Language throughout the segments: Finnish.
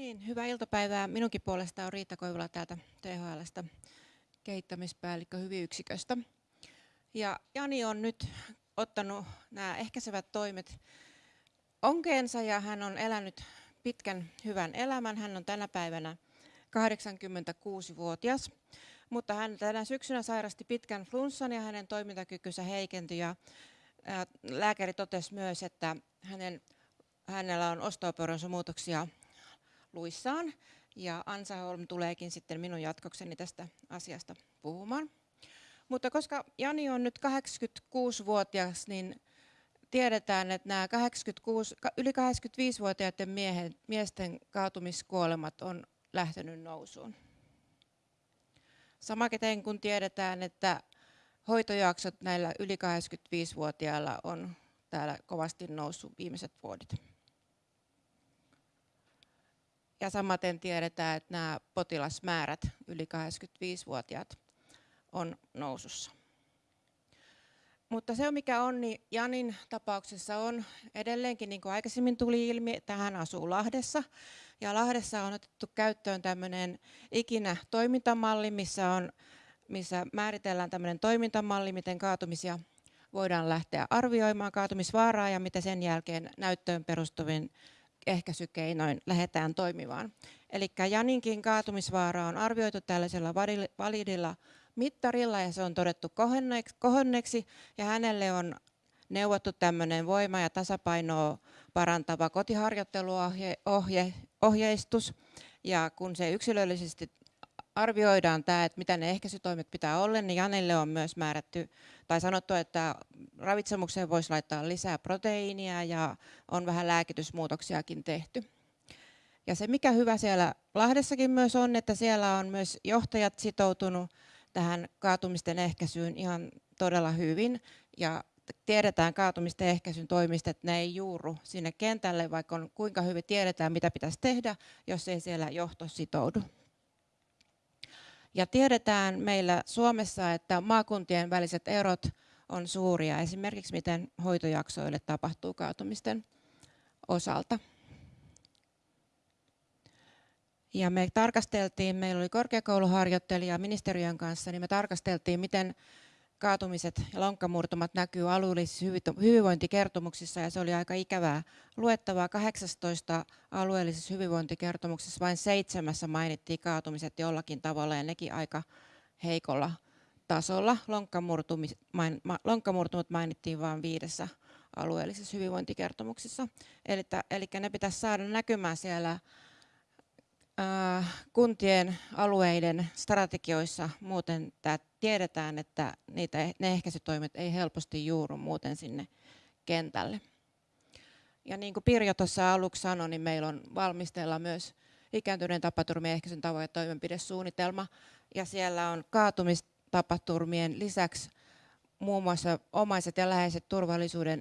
niin, hyvää iltapäivää. Minunkin puolesta on Riitta Koivula täältä THLstä kehittämispäällikkö hyviyksiköstä. Ja Jani on nyt ottanut nämä ehkäisevät toimet onkeensa ja hän on elänyt pitkän hyvän elämän. Hän on tänä päivänä 86-vuotias, mutta hän tänä syksynä sairasti pitkän flunssan ja hänen toimintakykynsä heikentyi. Ja lääkäri totesi myös, että hänen, hänellä on osteoporoosimuutoksia luissaan. Ja Ansa Holm tuleekin sitten minun jatkokseni tästä asiasta puhumaan. Mutta koska Jani on nyt 86-vuotias, niin tiedetään, että nämä 86, yli 85-vuotiaiden miehen, miesten kaatumiskuolemat on lähtenyt nousuun. Samaten kun tiedetään, että hoitojaksot näillä yli 85-vuotiailla on täällä kovasti noussut viimeiset vuodet. Ja samaten tiedetään, että nämä potilasmäärät yli 85-vuotiaat on nousussa. Mutta se mikä on, niin Janin tapauksessa on edelleenkin, niin kuin aikaisemmin tuli ilmi, että hän asuu Lahdessa. Ja Lahdessa on otettu käyttöön tämmöinen ikinä toimintamalli, missä, on, missä määritellään tämmöinen toimintamalli, miten kaatumisia voidaan lähteä arvioimaan, kaatumisvaaraa ja mitä sen jälkeen näyttöön perustuvin ehkäisykeinoin lähdetään toimimaan. Eli Janinkin kaatumisvaara on arvioitu tällaisella validilla mittarilla ja se on todettu kohonneeksi ja hänelle on neuvottu tämmöinen voima- ja tasapainoa parantava kotiharjoitteluohjeistus. Ja kun se yksilöllisesti arvioidaan tämä, että mitä ne ehkäisytoimet pitää olla, niin Janelle on myös määrätty tai sanottu, että ravitsemukseen voisi laittaa lisää proteiinia ja on vähän lääkitysmuutoksiakin tehty. Ja se mikä hyvä siellä Lahdessakin myös on, että siellä on myös johtajat sitoutunut tähän kaatumisten ehkäisyyn ihan todella hyvin. Ja tiedetään kaatumisten ehkäisyn toimista, että ne ei juuru sinne kentälle, vaikka on kuinka hyvin tiedetään, mitä pitäisi tehdä, jos ei siellä johto sitoudu. Ja tiedetään meillä Suomessa, että maakuntien väliset erot on suuria, esimerkiksi miten hoitojaksoille tapahtuu kaatumisten osalta. Ja me tarkasteltiin, meillä oli korkeakouluharjoittelija ministeriön kanssa, niin me tarkasteltiin, miten kaatumiset ja lonkkamurtumat näkyy alueellisissa hyvinvointikertomuksissa ja se oli aika ikävää luettavaa. 18 alueellisessa hyvinvointikertomuksessa vain seitsemässä mainittiin kaatumiset jollakin tavalla ja nekin aika heikolla tasolla. Lonkkamurtumat mainittiin vain viidessä alueellisessa hyvinvointikertomuksessa. Eli, eli ne pitäisi saada näkymään siellä kuntien alueiden strategioissa muuten tiedetään, että niitä, ne ehkäisytoimet ei helposti juuru muuten sinne kentälle. Ja niin kuin Pirjo tuossa aluksi sanoi, niin meillä on valmisteilla myös ikääntyneen tapaturmien ehkäisyn tavoin ja toimenpidesuunnitelma. Ja siellä on kaatumistapaturmien lisäksi muun muassa omaiset ja läheiset turvallisuuden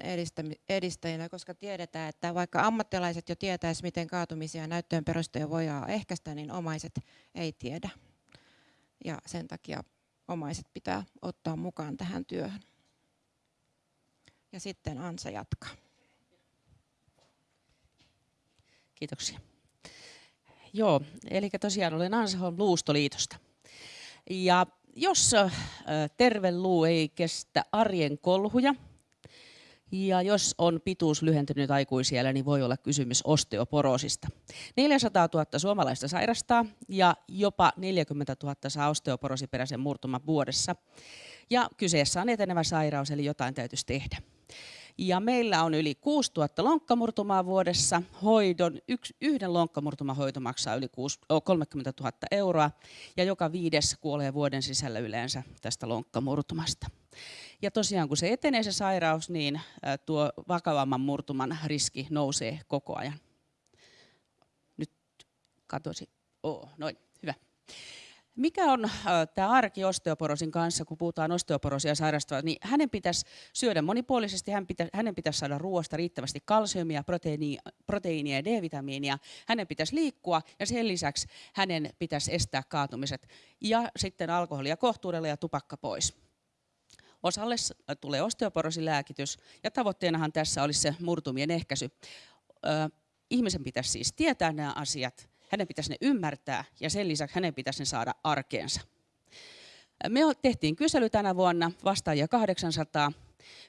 edistäjinä, koska tiedetään, että vaikka ammattilaiset jo tietäisivät, miten kaatumisia näyttöön perusteja voidaan ehkäistä, niin omaiset ei tiedä. Ja sen takia omaiset pitää ottaa mukaan tähän työhön. Ja sitten Ansa jatkaa. Kiitoksia. Joo, eli tosiaan olen Ansa Holm Luustoliitosta. Ja jos terve luu ei kestä arjen kolhuja, ja jos on pituus lyhentynyt aikuisiellä, niin voi olla kysymys osteoporoosista. 400 000 suomalaista sairastaa ja jopa 40 000 saa osteoporoosiperäisen murtuman vuodessa. Ja kyseessä on etenevä sairaus, eli jotain täytyisi tehdä. Ja meillä on yli 6000 lonkkamurtumaa vuodessa. Hoidon, yksi, yhden lonkkamurtumahoito maksaa yli 6, 30 000 euroa ja joka viides kuolee vuoden sisällä yleensä tästä lonkkamurtumasta. Ja tosiaan kun se etenee se sairaus, niin tuo vakavamman murtuman riski nousee koko ajan. Nyt katosi. Oh, noin, hyvä. Mikä on äh, tämä arki osteoporosin kanssa, kun puhutaan osteoporosia sairastavasta, niin hänen pitäisi syödä monipuolisesti, hän pitä, hänen pitäisi saada ruoasta riittävästi kalsiumia, proteiinia, proteiinia ja D-vitamiinia, hänen pitäisi liikkua ja sen lisäksi hänen pitäisi estää kaatumiset ja sitten alkoholia kohtuudella ja tupakka pois. Osalle tulee osteoporosilääkitys ja tavoitteenahan tässä olisi se murtumien ehkäisy. Ihmisen pitäisi siis tietää nämä asiat hänen pitäisi ne ymmärtää ja sen lisäksi hänen pitäisi ne saada arkeensa. Me tehtiin kysely tänä vuonna, vastaajia 800.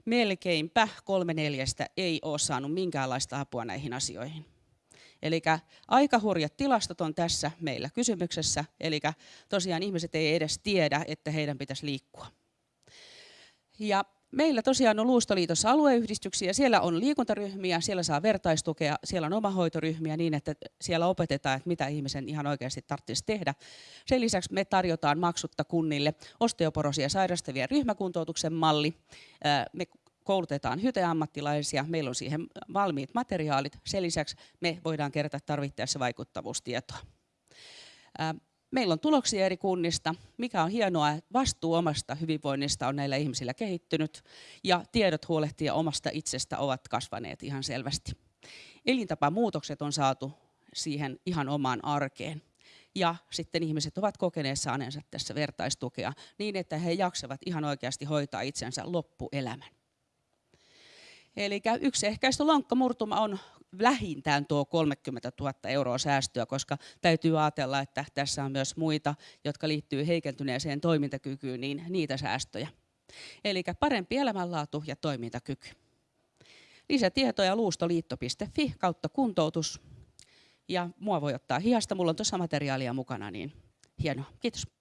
Melkeinpä kolme neljästä ei ole saanut minkäänlaista apua näihin asioihin. Eli aika hurjat tilastot on tässä meillä kysymyksessä. Eli tosiaan ihmiset ei edes tiedä, että heidän pitäisi liikkua. Ja meillä tosiaan on Luustoliitossa alueyhdistyksiä, siellä on liikuntaryhmiä, siellä saa vertaistukea, siellä on omahoitoryhmiä niin, että siellä opetetaan, että mitä ihmisen ihan oikeasti tarvitsisi tehdä. Sen lisäksi me tarjotaan maksutta kunnille osteoporosia sairastavia ryhmäkuntoutuksen malli. Me koulutetaan hyteammattilaisia, meillä on siihen valmiit materiaalit. Sen lisäksi me voidaan kerätä tarvittaessa vaikuttavuustietoa. Meillä on tuloksia eri kunnista, mikä on hienoa, että vastuu omasta hyvinvoinnista on näillä ihmisillä kehittynyt ja tiedot huolehtia omasta itsestä ovat kasvaneet ihan selvästi. Elintapamuutokset on saatu siihen ihan omaan arkeen. Ja sitten ihmiset ovat kokeneet saaneensa tässä vertaistukea niin, että he jaksavat ihan oikeasti hoitaa itsensä loppuelämän. Eli yksi ehkäistä lonkkamurtuma on vähintään tuo 30 000 euroa säästöä, koska täytyy ajatella, että tässä on myös muita, jotka liittyy heikentyneeseen toimintakykyyn, niin niitä säästöjä. Eli parempi elämänlaatu ja toimintakyky. Lisätietoja luustoliitto.fi kautta kuntoutus. Ja mua voi ottaa hihasta, mulla on tuossa materiaalia mukana, niin hienoa. Kiitos.